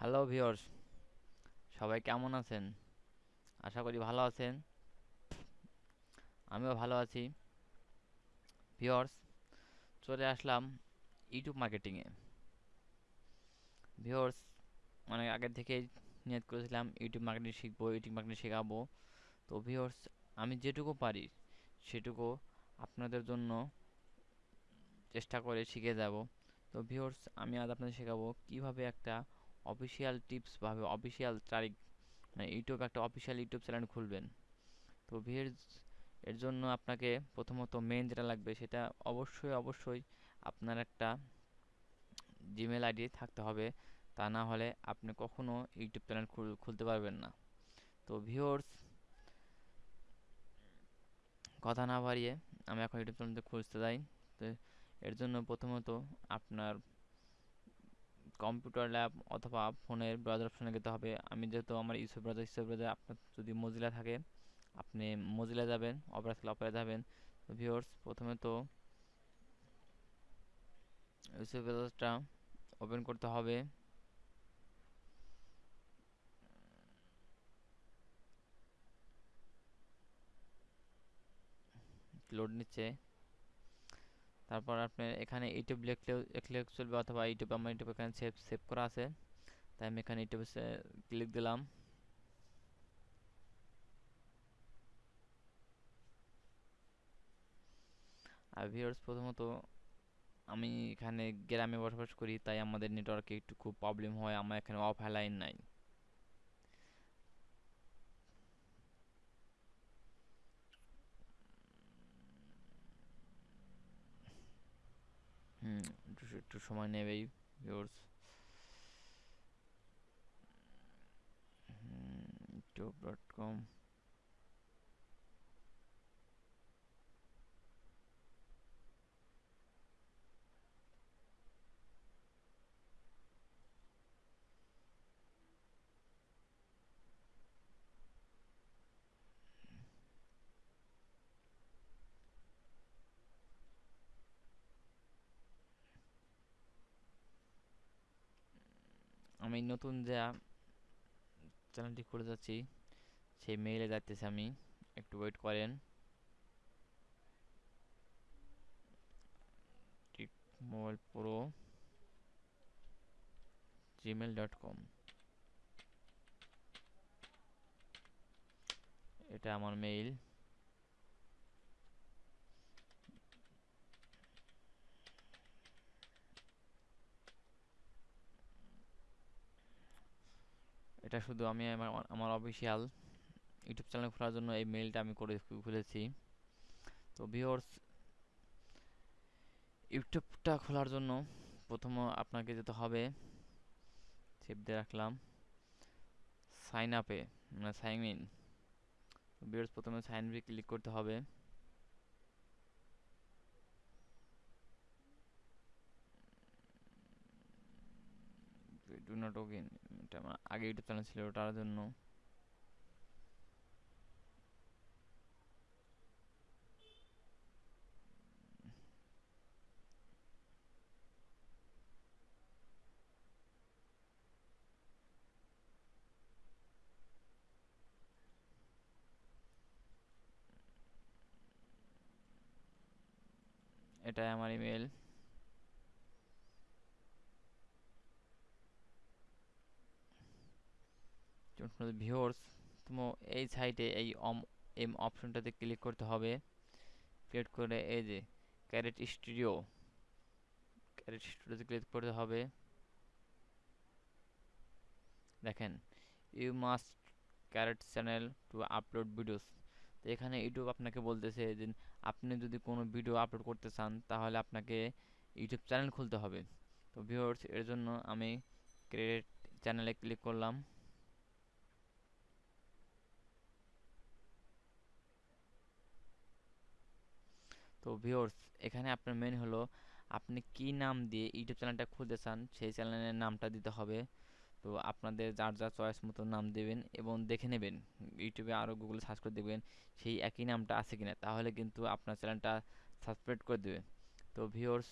Hello viewers সবাই কেমন আছেন? আশা করি ভালো আছেন। আমিও ভালো আছি। ভিওর্স চলে আসলাম ইউটিউব মার্কেটিংয়ে ভিওর্স অনেক আগের থেকেই নিয়ত করেছিলাম ইউটিউব মার্কেটিং শিখব ইউটিউব মার্কেটিং শেখাবো। তো ভিওর্স আমি যেটুকু পারি সেটুকু আপনাদের জন্য চেষ্টা করে শিখে যাব। তো ভিওর্স আমি আজ আপনাদের শেখাবো কীভাবে একটা অফিসিয়াল টিপস ভাবে অফিসিয়াল তারিখ মানে ইউটিউব একটা অফিসিয়াল ইউটিউব চ্যানেল খুলবেন। তো ভিউয়ার্স এর জন্য আপনাকে প্রথমত মেন যেটা লাগবে সেটা অবশ্যই অবশ্যই আপনার একটা জিমেল আইডি থাকতে হবে। তা না হলে আপনি কখনো ইউটিউব চ্যানেল খুলতে পারবেন না। তো ভিউয়ার্স কথা না বাড়িয়ে আমি এখন ইউটিউব চ্যানেলটা খুঁজতে যাই। তো এর জন্য প্রথমত আপনার কম্পিউটার ল্যাব অথবা ফোনের ব্রাউজার অপশনে যেতে হবে। আমি যেহেতু আমার ইউসুফ ব্রাউজার ইউসুফ ব্রাউজার আপনার যদি মজিলা থাকে, আপনি মজিলা যাবেন অপেরা থাকলে অপেরা যাবেন ভিউয়ার্স, প্রথমে তো ইউসুফ ব্রাউজারটা ওপেন করতে হবে। লোড নিচ্ছে। তারপর আপনার এখানে ইউটিউব লিখলেও লিখলে চলবে অথবা ইউটিউব আমার ইউটিউব এখানে সেভ সেভ করা আছে। তাই আমি এখানে ইউটিউবে ক্লিক দিলাম। আর ভিউয়ার্স প্রথমত আমি এখানে গ্রামে বসবাস করি, তাই আমাদের নেটওয়ার্কে একটু খুব প্রবলেম হয়, আমার এখানে অফ লাইন নাই। হুম একটু সময় নেবেই ভিউর্স ডট কম আমি নতুন যা চ্যানেলটি খুলে যাচ্ছি, সেই মেইলে যাচ্তেছি আমি। একটু ওয়েট করেন। Mobile pro Gmail dot com এটা আমার মেইল এটা শুধু আমি আমার আমার অফিসিয়াল ইউটিউব চ্যানেল খোলার জন্য এই মেইলটা আমি করে খুলেছি। তো ভিওর্স ইউটিউবটা খোলার জন্য প্রথম আপনাকে যেতে হবে সেভ দিয়ে রাখলাম সাইন আপে মানে সাইন ইন ভিওর্স প্রথমে সাইন বি ক্লিক করতে হবে। ডু নট ওকে আগে ইউটিউব চ্যানেল ছিল ওটার জন্য। এটাই আমার ইমেল ভিউয়ার্স তুমি এই সাইটে এই অম এম অপশনটাতে ক্লিক করতে হবে। ক্লিক করে এই যে ক্যারেট স্টুডিও ক্যারেট স্টুডিওতে ক্লিক করতে হবে। দেখেন you must create channel to upload videos তো এখানে ইউটিউব আপনাকে বলতেছে যে আপনি যদি কোনো ভিডিও আপলোড করতে চান, তাহলে আপনাকে ইউটিউব চ্যানেল খুলতে হবে। তো ভিউয়ার্স এর জন্য আমি ক্রিয়েট চ্যানেলে ক্লিক করলাম। তো ভিউয়ার্স এখানে আপনার মেন হলো, আপনি কি নাম দিয়ে ইউটিউব চ্যানেলটা খুলতে চান সেই চ্যানেলের নামটা দিতে হবে। তো আপনাদের যার যার চয়েস মতো নাম দেবেন এবং দেখে নেবেন ইউটিউবে আরও গুগলে সার্চ করে দেখবেন সেই একই নামটা আছে কিনা, তাহলে কিন্তু আপনার চ্যানেলটা সাবস্ক্রাইব করে দেবে। তো ভিউয়ার্স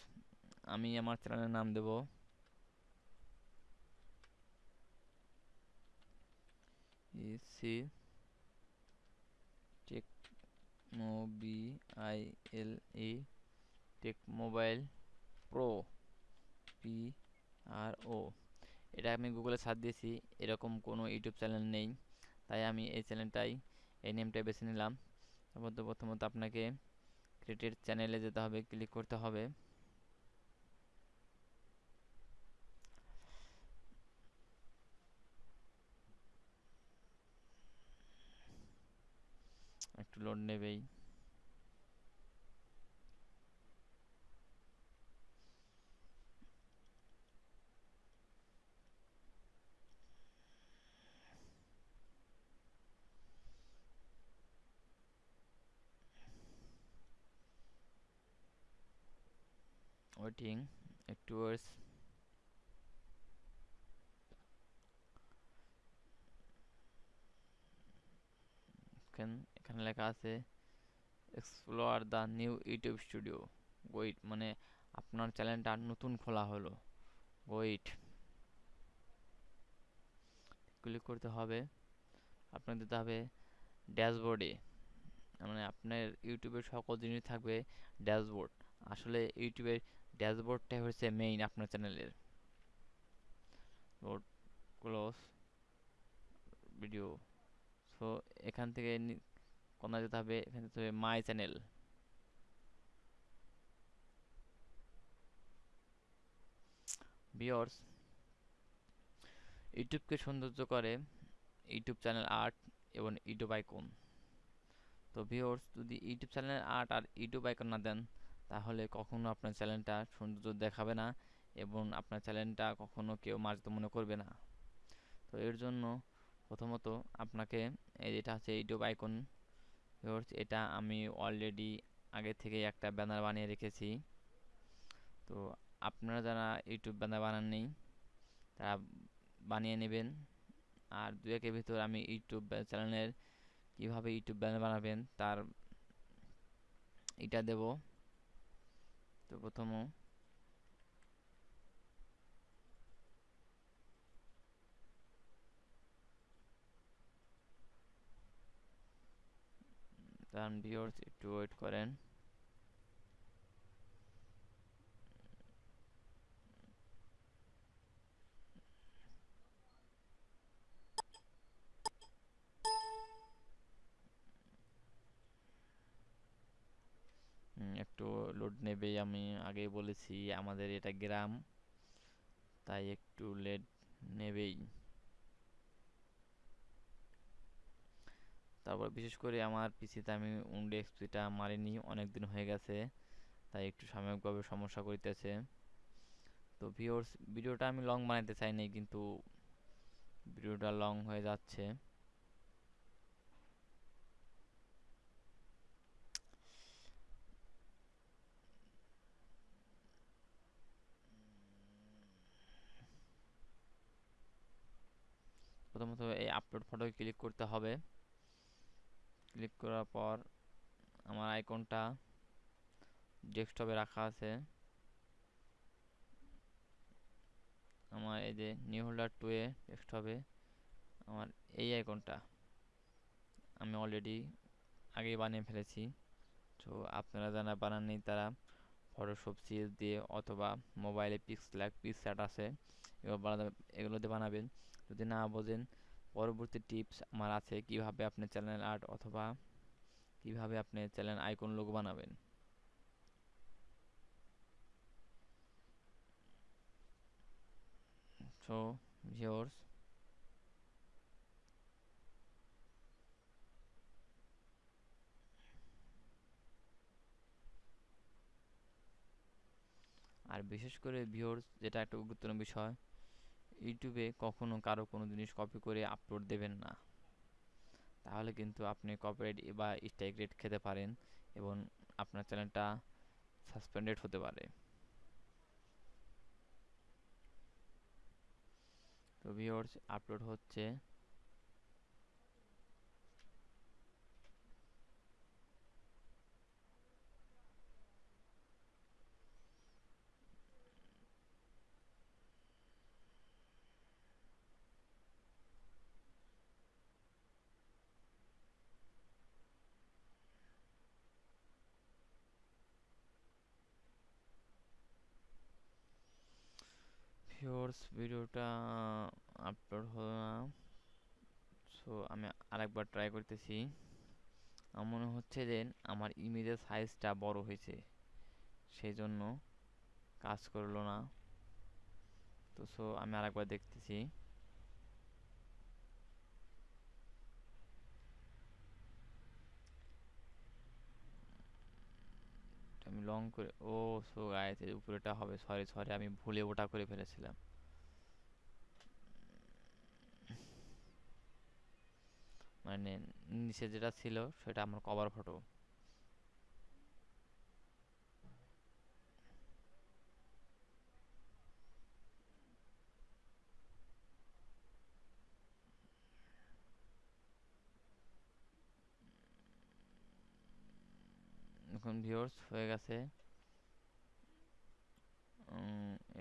আমি আমার চ্যানেলের নাম দেব। C mobi I L E tech mobile pro, P R O. এটা আমি গুগলে সার্চ দিয়েছি, এরকম কোনো ইউটিউব চ্যানেল নেই। তাই আমি এই চ্যানেলটাই, এই নেমটাই বেছে নিলাম। তারপর তো প্রথমত আপনাকে ক্রিয়েটেড চ্যানেলে যেতে হবে, ক্লিক করতে হবে। একটু লোড নেবেই। ওয়েটিং একটু ওয়েটস এখানে লেখা আছে explore the new YouTube studio wait মানে আপনার চ্যানেলটা নতুন খোলা হলো। ওয়েট ক্লিক করতে হবে। আপনার দিতে হবে ড্যাশবোর্ডে মানে আপনার ইউটিউবের সকল জিনিস থাকবে ড্যাশবোর্ড আসলে ইউটিউবের ড্যাশবোর্ডটাই হচ্ছে মেইন আপনার চ্যানেলের ক্লোজ ভিডিও সো এখান থেকে কোথায় যেতে হবে, এখানে যেতে হবে মাই চ্যানেল। ভিওর্স ইউটিউবকে সৌন্দর্য করে ইউটিউব চ্যানেল আর্ট এবং ইউটিউব আইকন। তো ভিওর্স যদি ইউটিউব চ্যানেল আর্ট আর ইউটিউব আইকন না দেন, তাহলে কখনো আপনার চ্যানেলটা সৌন্দর্য দেখাবে না এবং আপনার চ্যানেলটা কখনো কেউ মার্জিত মনে করবে না। তো এর জন্য প্রথমত আপনাকে যেটা আছে ইউটিউব আইকন এটা আমি অলরেডি আগে থেকে একটা ব্যানার বানিয়ে রেখেছি। তো আপনারা যারা ইউটিউব ব্যানার বানাননি, তারা বানিয়ে নেবেন। আর দু একের ভিতর আমি ইউটিউব চ্যানেলের কীভাবে ইউটিউব ব্যানার বানাবেন, তার এটা দেব। তো প্রথম কারণ ভিউয়ার্স একটু ওয়েট করেন একটু লোড নেবেই আমি আগেই বলেছি, আমাদের এটা গ্রাম, তাই একটু লেট নেবেই। তারপর বিশেষ করে আমার পিসিতে আমি উইন্ডো এক্সপিটা মারিনি অনেক দিন হয়ে গেছে, তাই একটু সাময়িকভাবে সমস্যা করিতেছে। তো ভিওর্স ভিডিওটা আমি লং বানাইতে চাইনি, কিন্তু ভিডিওটা লং হয়ে যাচ্ছে। প্রথমত এই আপলোড ফটো ক্লিক করতে হবে। ক্লিক করার পর আমার আইকনটা ডেস্কটপে রাখা আছে। আমার এই যে নিউ হোল্ডার টু এ ডেস্কটপে আমার এই আইকনটা আমি অলরেডি আগেই বানিয়ে ফেলেছি। তো আপনারা যারা বানাননি তারা ফটোশপ সিএস দিয়ে অথবা মোবাইলে পিক্স লাইক পিক্সার্ট আছে, এগুলো বানাবে এগুলোতে বানাবেন। যদি না বোঝেন পরবর্তী টিপস আমার আছে কীভাবে আপনি চ্যানেল আর্ট অথবা কীভাবে আপনি চ্যানেল আইকন লোগো বানাবেন। আর বিশেষ করে ভিউয়ার্স যেটা একটা গুরুত্বপূর্ণ বিষয় ইউটিউবে কখনো কারও কোনো জিনিস কপি করে আপলোড দেবেন না। তাহলে কিন্তু আপনি কপিরাইট বা স্ট্রাইক রেট খেতে পারেন এবং আপনার চ্যানেলটা সাসপেন্ডেড হতে পারে। তো ভিউয়ার্স আপলোড হচ্ছে। ভিউয়ার্স, ভিডিওটা আপলোড হলো না সো আমি আরেকবার ট্রাই করতেছি। আমার মনে হচ্ছে যে আমার ইমেজের সাইজটা বড় হয়েছে। সেই জন্য কাজ করল না। তো সো আমি আরেকবার দেখতেছি আমি লং করে, ও সো গাইস এর উপরেটা হবে সরি সরি আমি ভুলে ওটা করে ফেলেছিলাম। মানে নিচে যেটা ছিল, সেটা আমার কভার ফটো এখন ভিউয়ার্স হয়ে গেছে।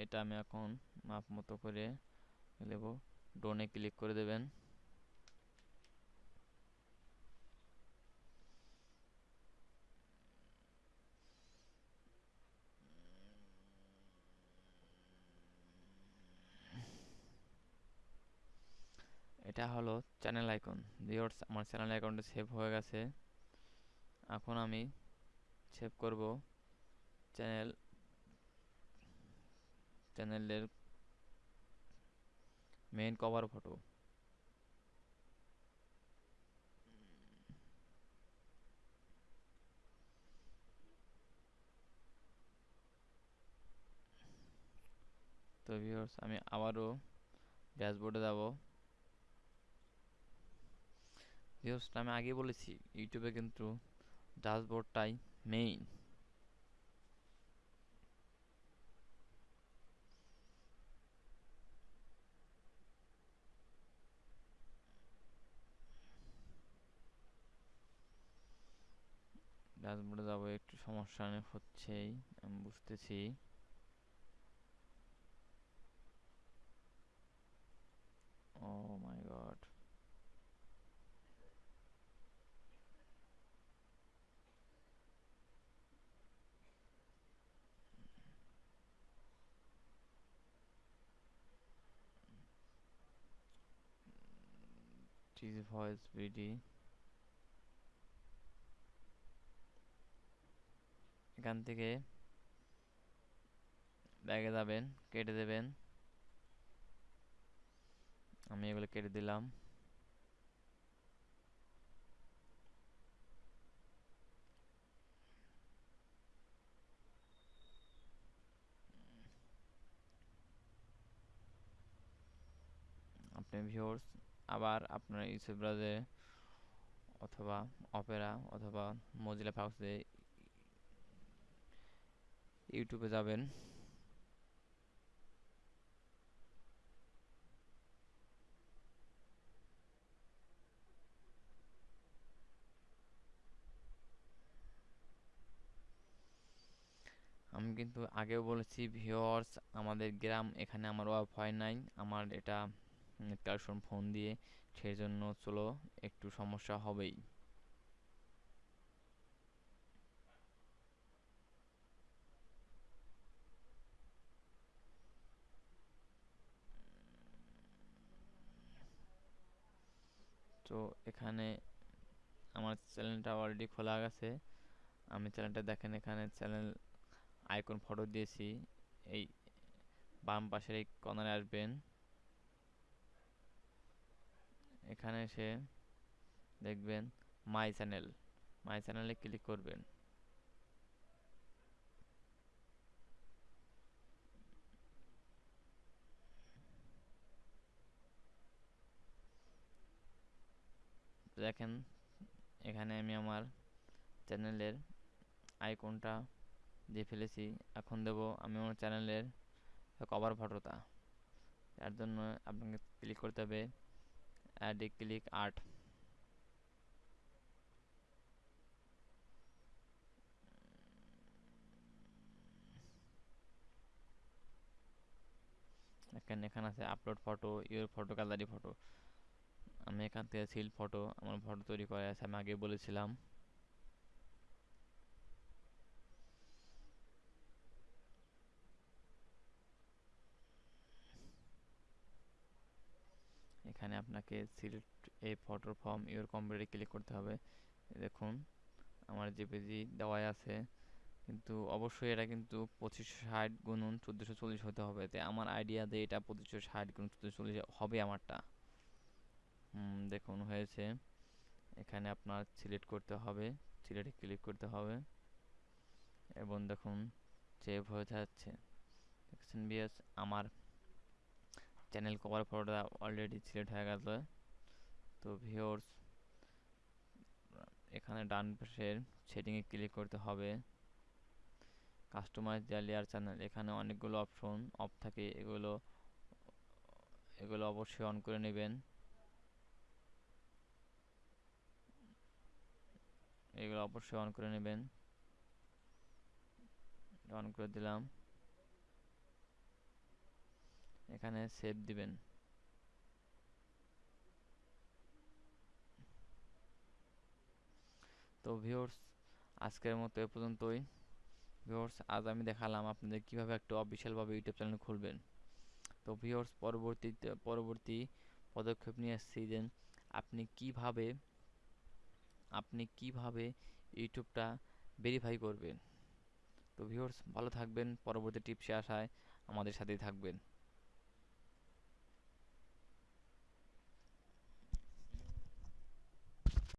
এটা আমি এখন মাপ মতো করে নেব। ডোনে ক্লিক করে দেবেন। এটা হলো চ্যানেল আইকন ভিউয়ার্স আমার চ্যানেল অ্যাকাউন্টে সেভ হয়ে গেছে। এখন আমি সেভ করব। চ্যানেল, চ্যানেলের মেইন কভার ফটো তো ভিউয়ার্স আমি আবারও ড্যাশবোর্ডে যাব। ভিউয়ার্স আমি আগে বলেছি ইউটিউবে কিন্তু ড্যাশবোর্ডটাই মেইন ড্যাশবোর্ডে যাব একটু সমস্যা অনেক হচ্ছেই আমি বুঝতেছি। ও my god TG voice BD এখান থেকে ব্যাগে যাবেন, কেটে দেবেন। আমি এগুলো কেটে দিলাম। আপনি ভিউয়ার্স আবার আপনার ইউটিউব ব্রাউজারে অথবা অপেরা অথবা মজিলা ফাউসে ইউটিউবে যাবেন। আমি কিন্তু আগেও বলেছি ভিওর্স আমাদের গ্রাম এখানে আমার ওয়াইফাই নাই। আমার এটা কালেকশন ফোন দিয়ে সেই জন্য চলো একটু সমস্যা হবেই। তো এখানে আমার চ্যানেলটা অলরেডি খোলা গেছে। আমি চ্যানেলটা দেখেন, এখানে চ্যানেল আইকন ফটো দিয়েছি। এই বাম পাশের এই কর্নারে আসবেন। এখানে এসে দেখবেন মাই চ্যানেল, মাই চ্যানেলে ক্লিক করবেন। দেখেন, এখানে আমি আমার চ্যানেলের আইকনটা দিয়ে ফেলেছি। এখন দেব আমি আমার চ্যানেলের কভার ফটোটা তার জন্য আপনাকে ক্লিক করতে হবে। ক্লিক আর্ট এখানে এখানে আছে upload photo your photo gallery photo আমি এখান থেকে সিল ফটো আমার ফটো তৈরি করা আছে, আমি আগে বলেছিলাম। এখানে আপনাকে select a photo from, your কম্পিউটারে ক্লিক করতে হবে। দেখুন, আমার জেপিজি দেওয়াই আছে। কিন্তু অবশ্যই এটা কিন্তু পঁচিশশো ষাট গুণন চোদ্দোশো চল্লিশ হতে হবে। তাই আমার আইডিয়া দিয়ে এটা পঁচিশশো ষাট গুণ চোদ্দোশো চল্লিশ হবে আমারটা। দেখুন, হয়েছে। এখানে আপনার সিলেক্ট করতে হবে। সিলেক্টে ক্লিক করতে হবে। এবং দেখুন, সেভ হয়ে যাচ্ছে। দেখছেন আমার চ্যানেল কভার ফটোটা অলরেডি সিলেক্ট হয়ে গেছে। তো ভিওর্স এখানে ডান পাশের সেটিংয়ে ক্লিক করতে হবে। কাস্টমাইজ দেয়ার লেয়ার চ্যানেল এখানে অনেকগুলো অপশন অফ থাকে, এগুলো এগুলো অবশ্যই অন করে নেবেন। এগুলো অবশ্যই অন করে নেবেন। অন করে দিলাম। এখানে সেভ দিবেন। তো ভিউয়ার্স আজকের মতো এ পর্যন্তই। ভিউয়ার্স আজ আমি দেখালাম আপনাদের কীভাবে একটা অফিসিয়ালভাবে ইউটিউব চ্যানেল খুলবেন। তো ভিউয়ার্স পরবর্তীতে, পরবর্তী পদক্ষেপ নিয়ে এসেছি যে আপনি কীভাবে আপনি কীভাবে ইউটিউবটা ভেরিফাই করবেন। তো ভিউয়ার্স ভালো থাকবেন। পরবর্তী টিপসে আসায় আমাদের সাথেই থাকবেন।